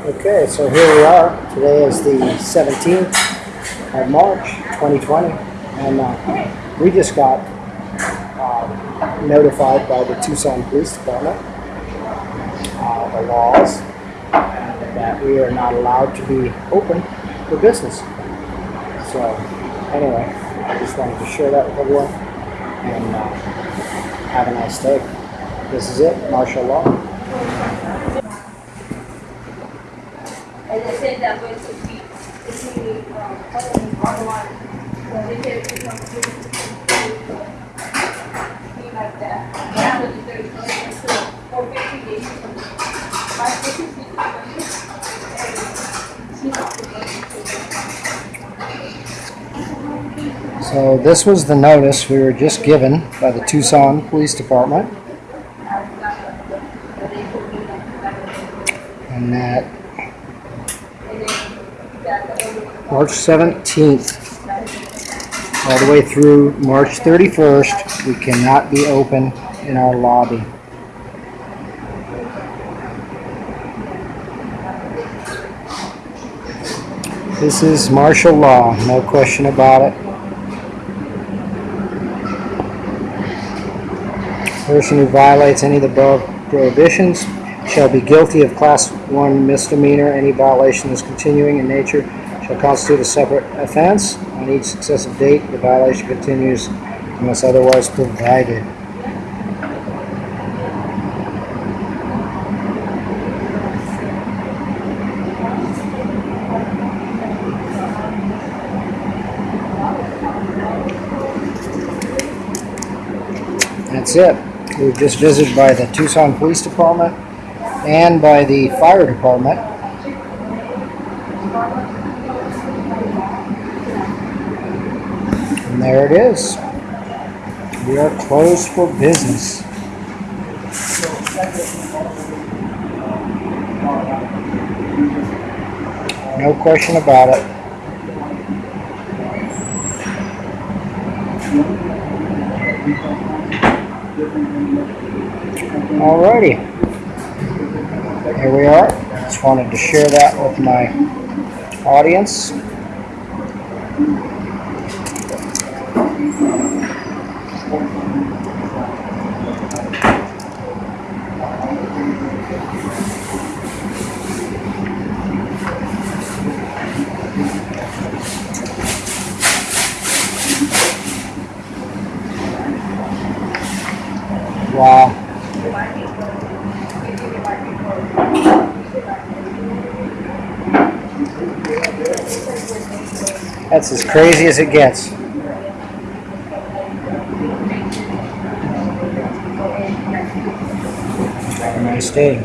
Okay, so here we are. Today is the 17th of March, 2020, and uh, we just got uh, notified by the Tucson Police Department uh, the laws that we are not allowed to be open for business. So, anyway, I just wanted to share that with everyone and uh, have a nice day. This is it, martial law. And they said that way to be, if um, online, so they like that. To. So this was the notice we were just given by the Tucson Police Department. And that And then that the other one. March 17th, all the way through March 31st, we cannot be open in our lobby. This is martial law, no question about it. Person who violates any of the above prohibitions shall be guilty of class one misdemeanor. Any violation is continuing in nature shall constitute a separate offense. On each successive date, the violation continues unless otherwise provided. That's it. We were just visited by the Tucson Police Department and by the Fire Department. And there it is. We are closed for business. No question about it. Alrighty. Here we are. Just wanted to share that with my audience. Wow. That's as crazy as it gets. Have a nice day.